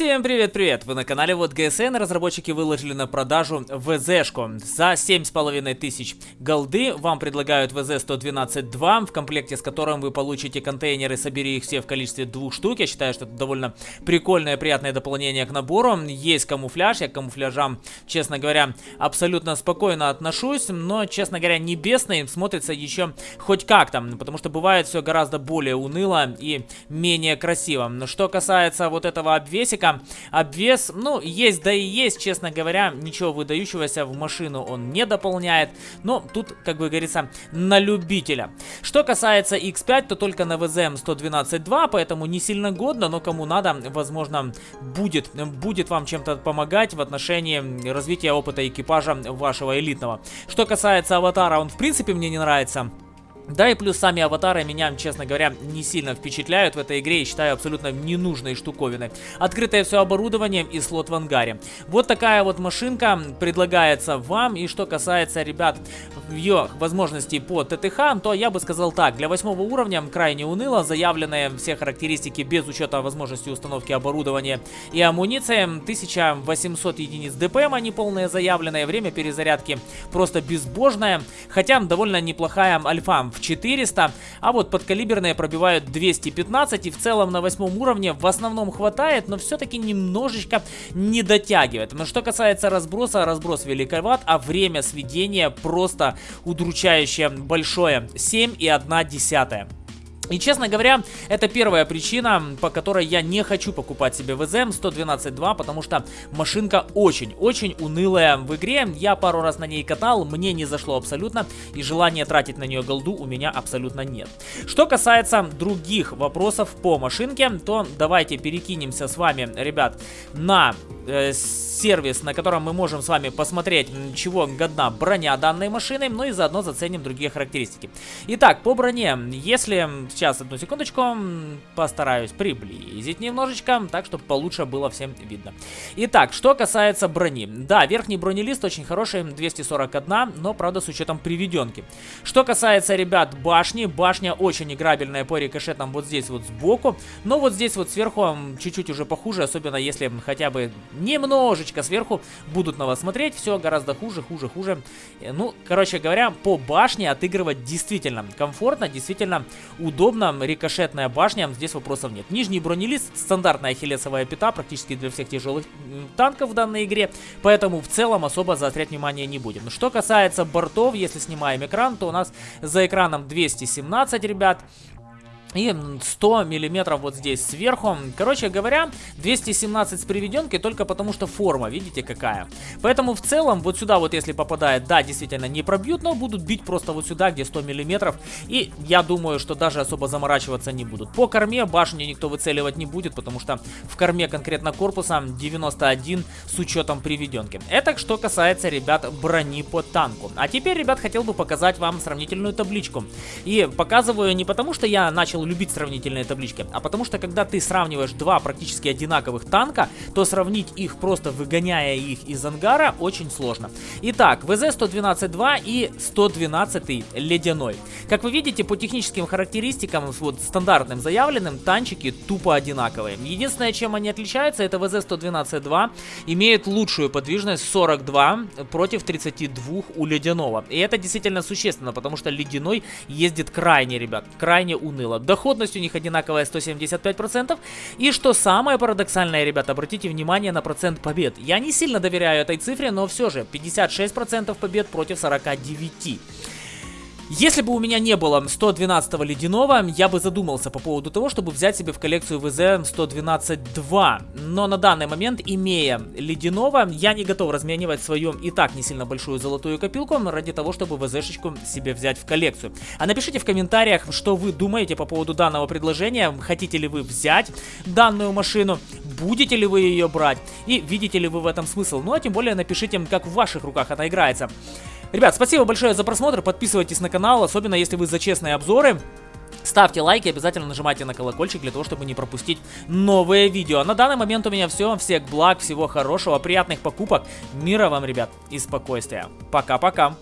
Всем привет-привет! Вы на канале Вот ГСН. Разработчики выложили на продажу ВЗшку. За 7,5 тысяч голды вам предлагают ВЗ-112-2, в комплекте с которым вы получите контейнеры «Собери их все в количестве двух штук». Я считаю, что это довольно прикольное, приятное дополнение к набору. Есть камуфляж, я к камуфляжам, честно говоря, абсолютно спокойно отношусь, но, честно говоря, небесный смотрится еще хоть как-то, потому что бывает все гораздо более уныло и менее красиво. Что касается вот этого обвеса, Обвес, ну, есть да и есть, честно говоря, ничего выдающегося в машину он не дополняет. Но тут, как бы говорится, на любителя. Что касается X5, то только на VZM 112.2, поэтому не сильно годно, но кому надо, возможно, будет, будет вам чем-то помогать в отношении развития опыта экипажа вашего элитного. Что касается аватара, он в принципе мне не нравится. Да и плюс сами аватары меня, честно говоря, не сильно впечатляют в этой игре и считаю абсолютно ненужной штуковины. Открытое все оборудование и слот в ангаре. Вот такая вот машинка предлагается вам. И что касается, ребят, ее возможностей по ТТХ, то я бы сказал так. Для восьмого уровня крайне уныло. Заявленные все характеристики без учета возможности установки оборудования и амуниции. 1800 единиц ДПМ, они полные заявленные. Время перезарядки просто безбожное. Хотя довольно неплохая альфа в 400, а вот подкалиберные пробивают 215 и в целом на восьмом уровне в основном хватает, но все-таки немножечко не дотягивает. Но что касается разброса, разброс великоват, а время сведения просто удручающее большое. 7,1 десятая. И, честно говоря, это первая причина, по которой я не хочу покупать себе ВЗМ 112.2, потому что машинка очень-очень унылая в игре. Я пару раз на ней катал, мне не зашло абсолютно, и желания тратить на нее голду у меня абсолютно нет. Что касается других вопросов по машинке, то давайте перекинемся с вами, ребят, на э, сервис, на котором мы можем с вами посмотреть, чего годна броня данной машины, ну и заодно заценим другие характеристики. Итак, по броне, если... Сейчас, одну секундочку, постараюсь приблизить немножечко, так, чтобы получше было всем видно. Итак, что касается брони. Да, верхний бронелист очень хороший, 241, но, правда, с учетом приведенки. Что касается, ребят, башни, башня очень играбельная по рикошетам вот здесь вот сбоку, но вот здесь вот сверху чуть-чуть уже похуже, особенно если хотя бы немножечко сверху будут на вас смотреть. Все гораздо хуже, хуже, хуже. Э, ну, короче говоря, по башне отыгрывать действительно комфортно, действительно удобно. Рикошетная башня, здесь вопросов нет. Нижний бронелист, стандартная хилесовая пята, практически для всех тяжелых танков в данной игре. Поэтому в целом особо заострять внимание не будем. Что касается бортов, если снимаем экран, то у нас за экраном 217, ребят. И 100 миллиметров вот здесь сверху. Короче говоря, 217 с приведенкой только потому, что форма, видите, какая. Поэтому в целом вот сюда вот если попадает, да, действительно не пробьют, но будут бить просто вот сюда, где 100 миллиметров. И я думаю, что даже особо заморачиваться не будут. По корме башню никто выцеливать не будет, потому что в корме конкретно корпуса 91 с учетом приведенки. Это что касается, ребят, брони по танку. А теперь, ребят, хотел бы показать вам сравнительную табличку. И показываю не потому, что я начал начал любить сравнительные таблички, а потому что когда ты сравниваешь два практически одинаковых танка, то сравнить их просто выгоняя их из ангара очень сложно. Итак, ВЗ-112-2 и 112 ледяной. Как вы видите, по техническим характеристикам, вот стандартным заявленным, танчики тупо одинаковые. Единственное, чем они отличаются, это ВЗ-112-2 имеет лучшую подвижность 42 против 32 у ледяного. И это действительно существенно, потому что ледяной ездит крайне, ребят, крайне уныло доходность у них одинаковая 175%. И что самое парадоксальное, ребята, обратите внимание на процент побед. Я не сильно доверяю этой цифре, но все же 56% побед против 49%. Если бы у меня не было 112 ледяного, я бы задумался по поводу того, чтобы взять себе в коллекцию ВЗ 112-2. Но на данный момент, имея ледяного, я не готов разменивать свою и так не сильно большую золотую копилку ради того, чтобы ВЗ-шечку себе взять в коллекцию. А напишите в комментариях, что вы думаете по поводу данного предложения. Хотите ли вы взять данную машину? Будете ли вы ее брать? И видите ли вы в этом смысл? Ну а тем более напишите, как в ваших руках она играется. Ребят, спасибо большое за просмотр, подписывайтесь на канал, особенно если вы за честные обзоры. Ставьте лайки, обязательно нажимайте на колокольчик для того, чтобы не пропустить новые видео. На данный момент у меня все. Всех благ, всего хорошего, приятных покупок. Мира вам, ребят, и спокойствия. Пока-пока.